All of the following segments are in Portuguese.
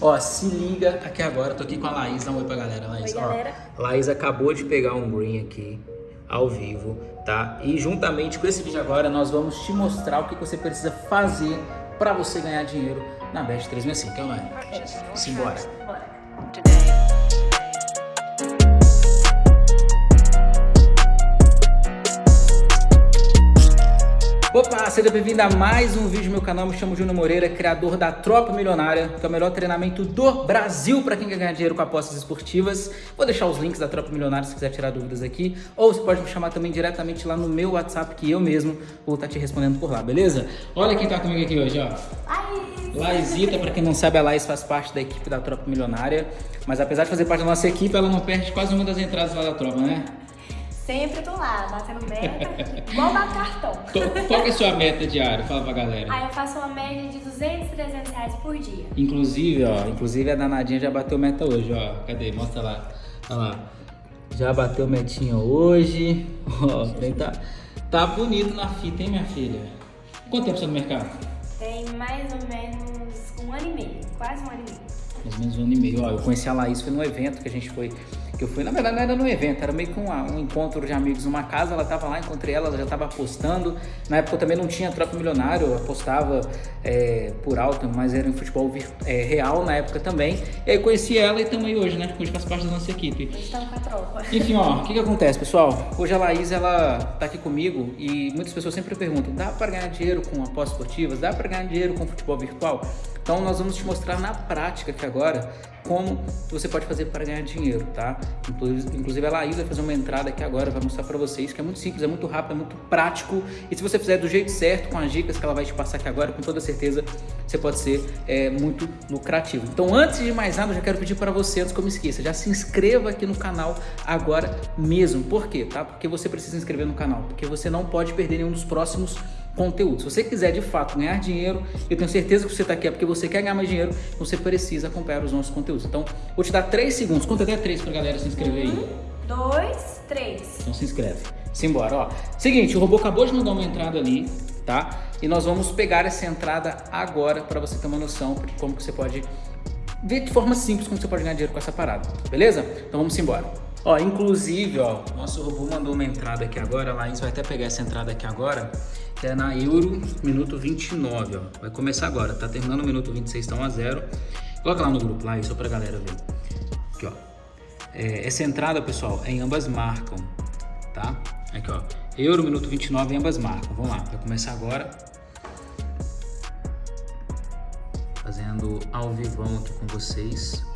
Ó, se liga aqui agora, tô aqui com a Laís, dá um oi pra galera, Laís. Oi, ó, galera. Laís acabou de pegar um green aqui, ao vivo, tá? E juntamente com esse vídeo agora, nós vamos te mostrar o que você precisa fazer pra você ganhar dinheiro na Bet 365, é ou não é? Simbora. Bora. Seja bem-vindo a mais um vídeo do meu canal. Me chamo Júnior Moreira, criador da Tropa Milionária, que é o melhor treinamento do Brasil para quem quer ganhar dinheiro com apostas esportivas. Vou deixar os links da Tropa Milionária se quiser tirar dúvidas aqui. Ou você pode me chamar também diretamente lá no meu WhatsApp, que eu mesmo vou estar te respondendo por lá, beleza? Olha quem tá comigo aqui hoje, ó. Laís. Laizita, para quem não sabe, a Laís faz parte da equipe da Tropa Milionária. Mas apesar de fazer parte da nossa equipe, ela não perde quase uma das entradas lá da Tropa, né? Sempre tô lá, batendo meta, igual bater cartão. Qual é a sua meta diária? Fala pra galera. Aí eu faço uma média de 200, 300 reais por dia. Inclusive, ó, inclusive a danadinha já bateu meta hoje, ó. Cadê? Mostra lá. Olha lá. Já bateu metinha hoje. Ó, tem tá, tá bonito na fita, hein, minha filha? Quanto tempo você tá no mercado? Tem mais ou menos um ano e meio, quase um ano e meio. Mais ou menos um ano e meio. Ó, eu conheci a Laís, foi num evento que a gente foi. Que eu fui, na verdade não era num evento, era meio que um, um encontro de amigos numa casa, ela tava lá, encontrei ela, ela já tava apostando. Na época eu também não tinha troca milionário, eu apostava é, por alto, mas era em futebol vir- é, real na época também. E aí conheci ela e estamos aí hoje, né? Hoje faz parte da nossa equipe. Eles estão com a tropa. Enfim, ó, o que que acontece, pessoal? Hoje a Laís, ela tá aqui comigo e muitas pessoas sempre perguntam, dá para ganhar dinheiro com apostas esportivas? Dá para ganhar dinheiro com futebol virtual? Então nós vamos te mostrar na prática aqui agora como você pode fazer para ganhar dinheiro, tá? Inclu- Inclusive a Laís vai fazer uma entrada aqui agora, vai mostrar para vocês que é muito simples, é muito rápido, é muito prático e se você fizer do jeito certo, com as dicas que ela vai te passar aqui agora, com toda certeza você pode ser é, muito lucrativo. Então antes de mais nada, eu já quero pedir para você, antes que eu me esqueça, já se inscreva aqui no canal agora mesmo. Por quê? Tá? Porque você precisa se inscrever no canal, porque você não pode perder nenhum dos próximos conteúdos. Se você quiser de fato ganhar dinheiro, eu tenho certeza que você está aqui é porque você quer ganhar mais dinheiro, você precisa acompanhar os nossos conteúdos. Então, vou te dar 3 segundos, conta até 3 pra galera se inscrever aí. Um, dois, três. Então se inscreve. Simbora, ó. Seguinte, o robô acabou de mandar uma entrada ali, tá? E nós vamos pegar essa entrada agora para você ter uma noção de como que você pode ver de forma simples como você pode ganhar dinheiro com essa parada, beleza? Então vamos embora. Ó, inclusive, ó, nosso robô mandou uma entrada aqui agora, a Laís vai até pegar essa entrada aqui agora, que é na Euro, minuto 29, ó. Vai começar agora, tá terminando o minuto 26, tá 1 a 0. Coloca lá no grupo, lá, só pra galera ver. Aqui, ó. É, essa entrada, pessoal, é em ambas marcam, tá? Aqui, ó. Euro, minuto 29, em ambas marcam. Vamos lá, vai começar agora. Fazendo ao vivão aqui com vocês.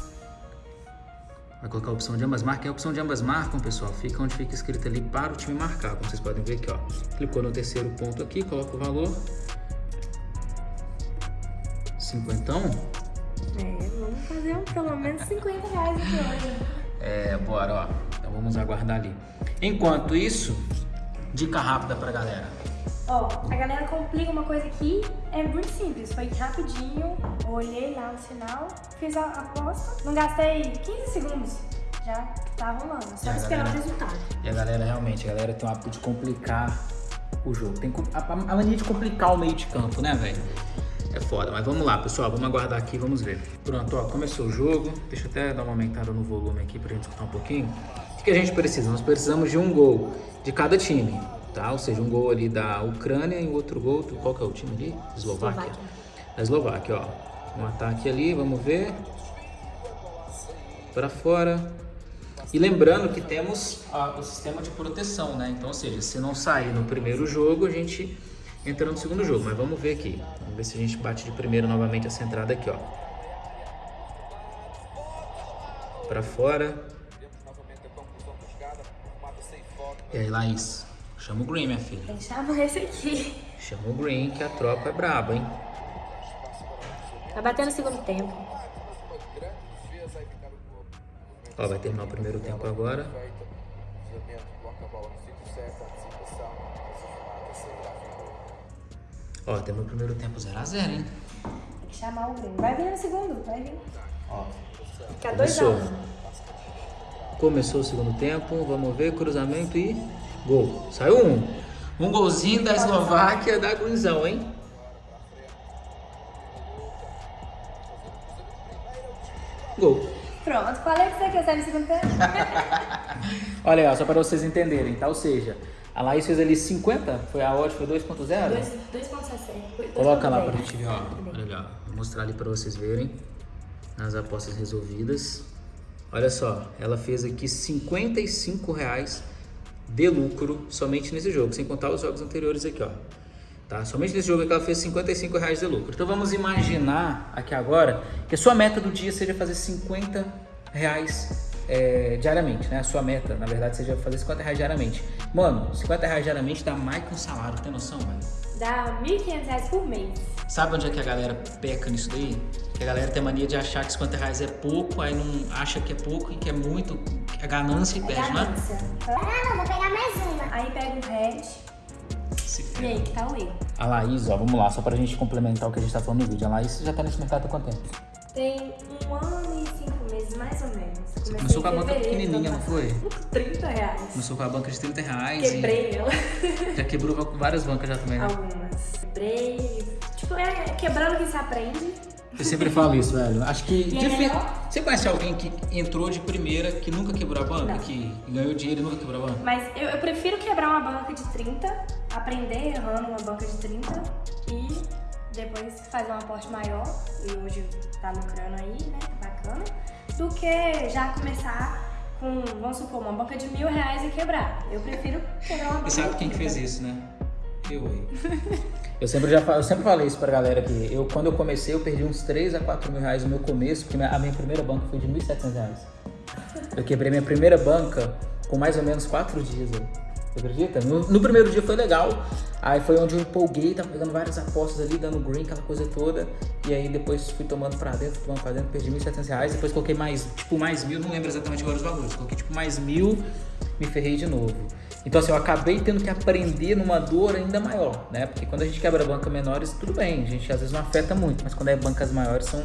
Vai colocar a opção de ambas marcam. E a opção de ambas marcam, pessoal, fica onde fica escrito ali para o time marcar. Como vocês podem ver aqui, ó. Clicou no terceiro ponto aqui, coloca o valor. Cinquentão. É, vamos fazer um, pelo menos 50 reais aqui hoje. É, bora, ó. Então vamos aguardar ali. Enquanto isso, dica rápida pra galera. Ó, a galera complica uma coisa aqui, é muito simples, foi rapidinho, olhei lá no sinal, fiz a aposta, não gastei 15 segundos, já tá rolando, só esperar galera. o resultado. E a galera, realmente, a galera tem o hábito de complicar o jogo. Tem a a mania de complicar o meio de campo, né, velho? É foda, mas vamos lá, pessoal. Vamos aguardar aqui, vamos ver. Pronto, ó, começou o jogo. Deixa eu até dar uma aumentada no volume aqui pra gente escutar um pouquinho. O que a gente precisa? Nós precisamos de um gol de cada time, tá? Ou seja, um gol ali da Ucrânia e outro gol do... Qual que é o time ali? Eslováquia. Eslováquia. Da Eslováquia, ó. Um ataque ali, vamos ver. Pra fora. E lembrando que temos ah, o sistema de proteção, né? Então, ou seja, se não sair no primeiro jogo, a gente entra no segundo jogo. Mas vamos ver aqui. Vamos ver se a gente bate de primeiro novamente essa entrada aqui, ó. Pra fora. E aí, Laís? Chama o Green, minha filha. Chama esse aqui. Chama o Green, que a tropa é braba, hein? Tá batendo o segundo tempo. Ó, vai terminar o primeiro tempo agora. Ó, terminou o primeiro tempo 0x0, hein? Tem que chamar o Grêmio. Vai vir no segundo, vai vir. Ó, Fica 2 a Começou. 1 começou o segundo tempo, vamos ver, cruzamento e gol. Saiu um. Um golzinho da Eslováquia da Guinzão, hein? Gol. Pronto, falei que você quer sair no segundo tempo. Olha, ó, só para vocês entenderem, tá? Ou seja, a Laís fez ali 50, foi a odd, foi 2.0? 2.60. Coloca lá pra gente ver, ó. Olha lá, vou mostrar ali pra vocês verem as apostas resolvidas. Olha só, ela fez aqui 55 reais de lucro somente nesse jogo, sem contar os jogos anteriores aqui, ó. Tá? Somente nesse jogo aqui ela fez 55 reais de lucro. Então vamos imaginar aqui agora que a sua meta do dia seja fazer 50 reais é, diariamente, né? A sua meta, na verdade, seja fazer 50 reais diariamente. Mano, 50 reais diariamente dá mais que um salário, tem noção, velho? Dá 1.500 reais por mês. Sabe onde é que a galera peca nisso daí? Que a galera tem mania de achar que 50 reais é pouco, aí não acha que é pouco e que é muito, é ganância e É perde, né? ganância. Ah, não, vou pegar mais uma. Aí pega head. Se E aí, que tá o erro? A Laís, ó, vamos lá, só pra gente complementar o que a gente tá falando no vídeo. A Laís já tá nesse mercado há quanto tempo? Tem um ano e cinco meses, mais ou menos. Comecei começou com a banca pequenininha, ano não foi? passado. 30 reais. Começou com a banca de 30 reais Quebrei ela. e já quebrou várias bancas já também, né? Algumas. Quebrei. Tipo, é quebrando que se aprende. Eu sempre falo isso, velho. Acho que. E é melhor? Você conhece alguém que entrou de primeira, que nunca quebrou a banca? Não. Que ganhou dinheiro e nunca quebrou a banca? Mas eu, eu prefiro quebrar uma banca de 30, aprender errando uma banca de 30 e depois fazer um aporte maior, e hoje tá lucrando aí, né? Bacana. Do que já começar com, vamos supor, uma banca de mil reais e quebrar. Eu prefiro quebrar uma banca E sabe quem que 30. fez isso, né? Eu aí. eu sempre já eu sempre falei isso pra galera aqui. Eu, quando eu comecei, eu perdi uns 3 a 4 mil reais no meu começo, porque a minha primeira banca foi de 1.700 reais. Eu quebrei minha primeira banca com mais ou menos 4 dias. Você acredita? No, no primeiro dia foi legal. Aí foi onde eu empolguei, tava pegando várias apostas ali, dando green, aquela coisa toda. E aí depois fui tomando pra dentro, tomando pra dentro, perdi 1.700 reais. Depois coloquei mais, tipo, mais mil, não lembro exatamente agora os valores. Coloquei tipo mais mil, me ferrei de novo. Então assim, eu acabei tendo que aprender numa dor ainda maior, né? Porque quando a gente quebra banca menores, tudo bem, a gente às vezes não afeta muito, mas quando é bancas maiores são.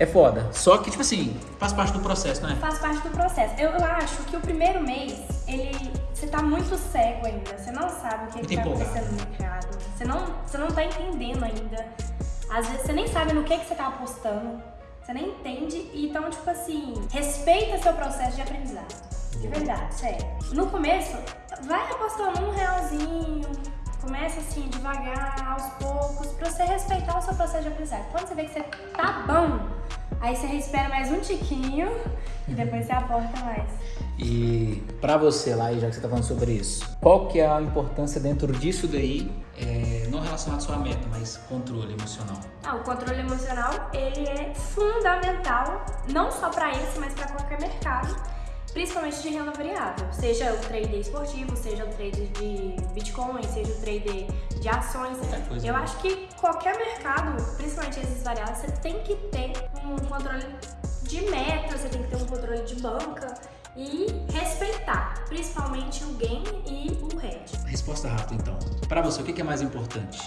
É foda. Só que, tipo assim, faz parte do processo, né? Faz parte do processo. Eu, eu acho que o primeiro mês, ele. Você tá muito cego ainda. Você não sabe o que, que tá acontecendo no mercado. Você não, você não tá entendendo ainda. Às vezes você nem sabe no que, que você tá apostando. Você nem entende. Então, tipo assim, respeita seu processo de aprendizado. De verdade, sério. No começo, vai apostando um realzinho. Começa assim, devagar, aos poucos, pra você respeitar o seu processo de aprendizado. Quando você vê que você tá bom, aí você espera mais um tiquinho e depois você aporta mais. E pra você lá, já que você tá falando sobre isso, qual que é a importância dentro disso daí, é, não relacionado só à meta, mas controle emocional? Ah, o controle emocional, ele é fundamental, não só para esse, mas para qualquer mercado, principalmente de renda variável. Seja o trader esportivo, seja o trader de Bitcoin, seja o trader de ações. Eu né? acho que qualquer mercado, principalmente esses variáveis, você tem que ter um controle de meta, você tem que ter um controle de banca e respeitar, principalmente o gain e o hedge. Resposta rápida, então. Pra você, o que que é mais importante?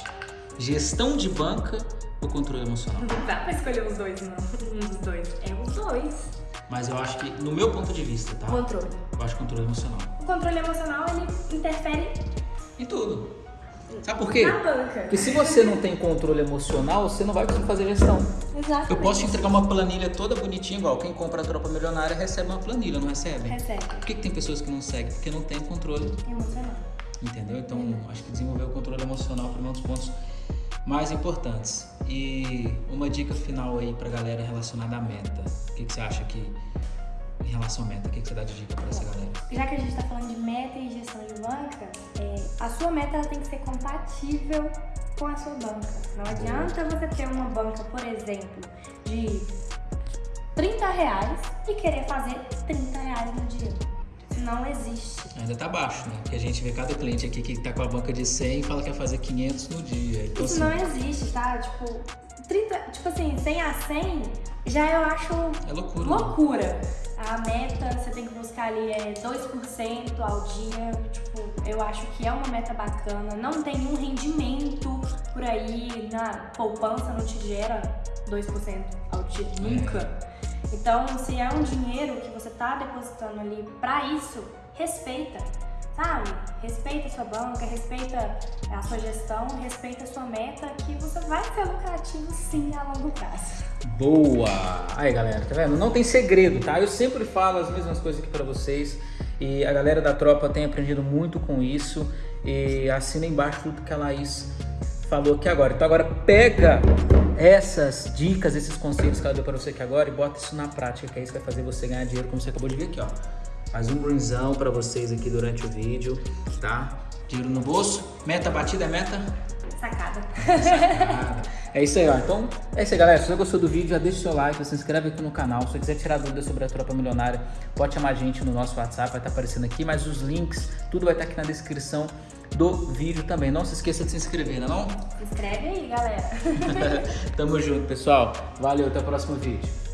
Gestão de banca ou controle emocional? Não dá pra escolher os dois, não. Um dos dois. É os dois. Mas eu acho que, no meu ponto de vista, tá? Controle. Eu acho controle emocional. O controle emocional, ele interfere Em tudo. Sabe por quê? na banca. Porque se você não tem controle emocional, você não vai conseguir fazer gestão. Exatamente. Eu posso te entregar uma planilha toda bonitinha, igual quem compra a tropa milionária recebe uma planilha, não recebe? Recebe. Por que, que tem pessoas que não seguem? Porque não tem controle, Emocional. entendeu? Então, acho que desenvolver o controle emocional foi um dos pontos mais importantes. E uma dica final aí pra galera relacionada à meta. O que, que você acha que, em relação à meta, o que, que você dá de dica pra essa galera? Já que a gente tá falando de meta e gestão de banca, é, a sua meta ela tem que ser compatível com a sua banca. Não adianta você ter uma banca, por exemplo, de 30 reais e querer fazer 30 reais no dia. Isso não existe. Ainda tá baixo, né? Porque a gente vê cada cliente aqui que tá com a banca de 100 e fala que quer fazer 500 no dia. Então, Isso assim, não existe, tá? Tipo, 30, tipo assim, 100 a 100 já eu acho é loucura. né? loucura. A meta você tem que buscar ali é 2% ao dia. Tipo, eu acho que é uma meta bacana. Não tem um rendimento por aí na poupança, não te gera 2% ao dia, nunca. Então, se é um dinheiro que você tá depositando ali pra isso, respeita. sabe? Respeita a sua banca, respeita a sua gestão, respeita a sua meta, que você vai ser lucrativo sim a longo prazo. Boa! Aí galera, tá vendo? Não tem segredo, tá? Eu sempre falo as mesmas coisas aqui pra vocês e a galera da tropa tem aprendido muito com isso e assina embaixo tudo que a Laís falou aqui agora. Então agora pega essas dicas, esses conselhos que ela deu para você aqui agora e bota isso na prática, que é isso que vai fazer você ganhar dinheiro, como você acabou de ver aqui, ó. Faz um greenzão para vocês aqui durante o vídeo, tá? Dinheiro no bolso, meta batida é meta? Sacada. Sacada. É isso aí, ó. Então, é isso aí, galera. Se você gostou do vídeo, já deixa o seu like, se inscreve aqui no canal. Se você quiser tirar dúvidas sobre a Tropa Milionária, pode chamar a gente no nosso WhatsApp, vai estar aparecendo aqui, mas os links, tudo vai estar aqui na descrição do vídeo também. Não se esqueça de se inscrever, não é não? Se inscreve aí, galera. Tamo junto, pessoal. Valeu, até o próximo vídeo.